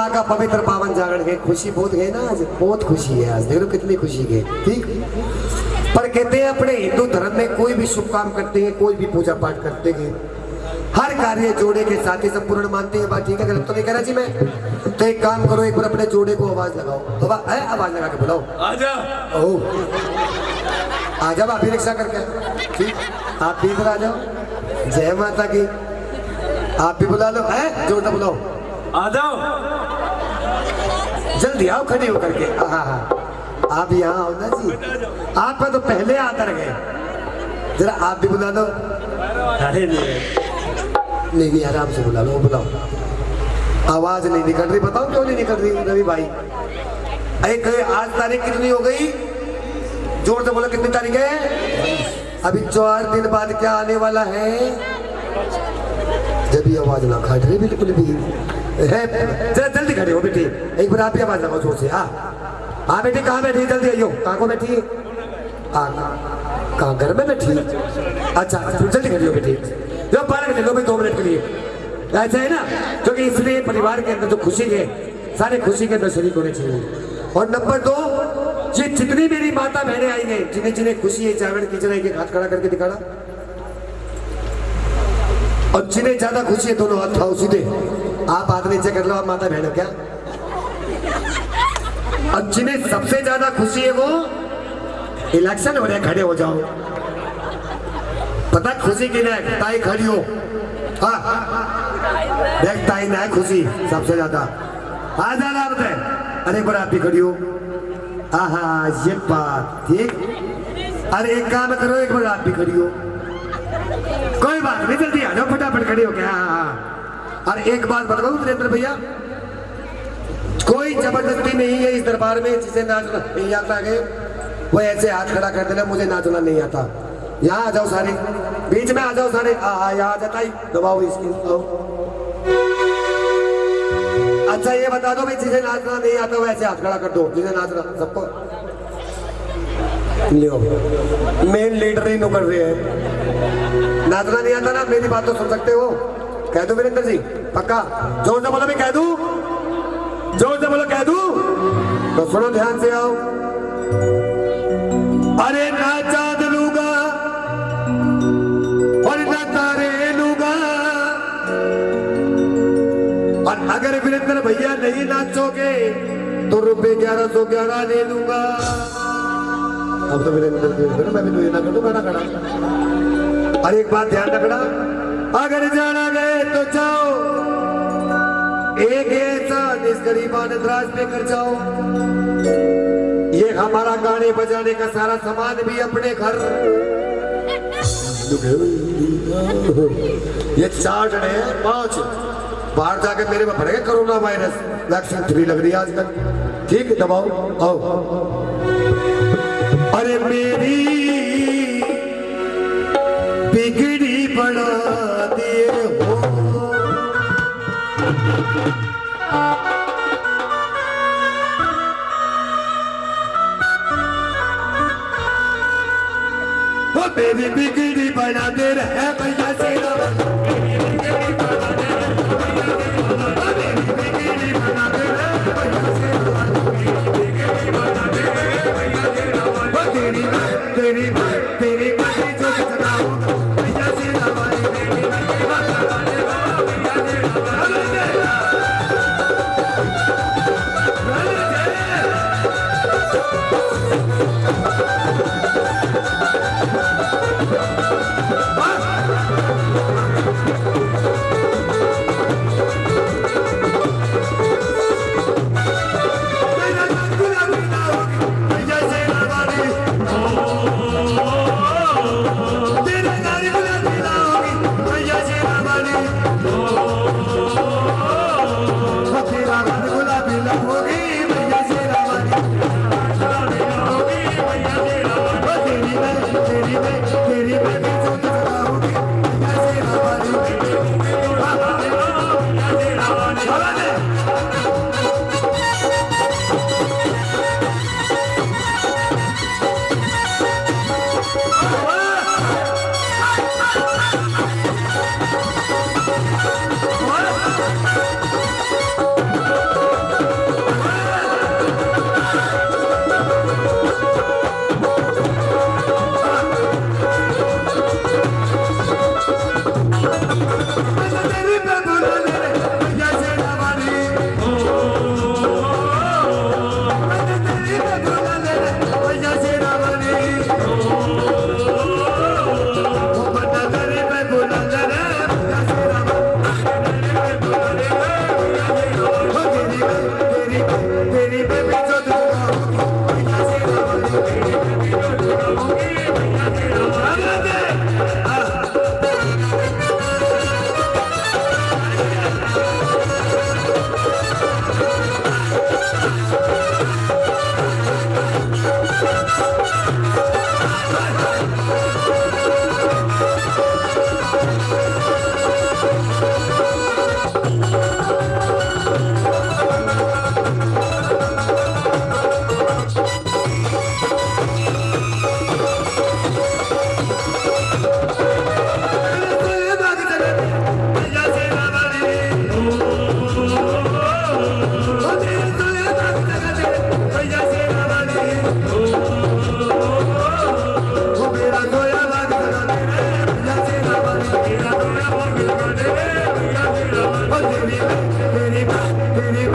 माँ का पवित्र पावन जागरण है। खुशी बहुत है ना आज? बहुत खुशी है आज। देखो कितनी खुशी है ठीक? पर कहते हैं अपने हिंदू धर्म में कोई भी शुभ काम करते हैं कोई भी पूजा पाठ करते हैं हर कार्य जोड़े के साथ ही संपूर्ण मानते हैं। बात ठीक है गलत तो नहीं कह रहा जी मैं। तो एक काम करो एक बार अपने जोड़े को आवाज़ लगाओ। तो है आवाज़ लगा के बुलाओ। आजा। ओ। आ जाओ आप भी रिक्शा करके। ठीक? आप भी इधर आ जाओ। जय माता की। आप भी बुला लो। है जोड़ना बुलाओ। आ जाओ। जल्दी आओ खड़े होकर के। हाँ हाँ आप यहाँ आओ ना जी। आप तो पहले आकर गए जरा आप भी बुला लो। अरे नहीं। नहीं आराम से बुला लो बुलाओ। आवाज़ नहीं निकल रही। बताओ क्यों नहीं निकल रही रवि भाई? एक आज तारीख कितनी हो गई? ज़ोर से बोलो कितनी तारीख है? अभी चार दिन बाद क्या आने वाला है? जब ये आवाज़ ना खट रही बिल्कुल भी। है जल्दी खड़े हो बेटी। एक बार आप आवाज़ लगाओ ज़ोर से। हाँ हाँ बेटी, कहाँ बैठी? जल्दी आइयो। कहाँ को बैठी? कहाँ घर में बैठी? अच्छा अच्छा जल्दी खड़ी हो बेटी। जो पार्क ले लो भाई, दो मिनट के लिए। ऐसा है ना? क्योंकि इसलिए परिवार के अंदर जो खुशी है, सारे खुशी के अंदर शरीक होने चाहिए। और नंबर दो, ये जितनी मेरी माता बहनें आई हैं, जिन्हें जिन्हें खुशी है जागरण की जरा एक हाथ खड़ा करके दिखाना। और जिन्हें ज़्यादा खुशी है, दोनों हाथ खाओ सीधे। आप हाथ नीचे कर लो, आप माता बहन क्या? और जिन्हें सबसे ज़्यादा खुशी है वो इलेक्शन हो रहे खड़े हो जाओ। पता खुशी की ना ताई खड़ी हो। हाँ। देख, ताई ना खुशी, सबसे ज़्यादा। आ जाना बताए। अरे बार आप भी खड़ी हो। हाँ हाँ ये बात ठीक। अरे, एक काम करो, एक बार आप भी खड़ी हो। कोई बात नहीं, जल्दी आ जाओ, फटाफट खड़ी हो क्या और एक बात बताओ वीरेंद्र भैया? कोई ज़बरदस्ती नहीं है इस दरबार में जिसे नाचना नहीं आता है। वो ऐसे हाथ खड़ा कर देना, मुझे नाचना नहीं आता। यहाँ आ जाओ सारे। बीच में आ जाओ सारे। हाँ यहाँ आ जाता ही। दबाओ इसकी दबाओ अच्छा ये बता दो भाई, जिसे नाचना नहीं आता, वो ऐसे हाथ खड़ा कर दो, जिसे नाचना, सबको। लियो मेन लीडर ही नुकर रहे हैं। नाचना नहीं आता ना, मेरी बात तो सुन सकते हो। कह दो वीरेंद्र जी? पक्का? ज़ोर से बोलो, मैं कह दू। ज़ोर से बोलो, कह दू। तो सुनो, ध्यान से आओ। अरे ना चाँद लूगा, और ना तारे लूगा। और अगर वीरेंद्र भैया नहीं नाचोगे तो रुपए ग्यारह सौ ग्यारह ले लूँगा। अब तो वीरेंद्र मैं भी तो ना कर दूँ गाना खड़ा और एक बात ध्यान रखना। अगर जाना गए तो जाओ। एक ऐसा इस गरीबान द्रास पे कर जाओ। ये हमारा गाने बजाने का सारा सामान भी अपने घर। ये चार जने हैं, पाँच। बाहर जाके मेरे में पड़ेगा कोरोना वायरस। वैक्सीन थ्री लग रही है आजकल। ठीक है दबाओ, आओ। अरे मेरी बिगड़ी बना दे रहे भैया से। Pretty, pretty, pretty, pretty,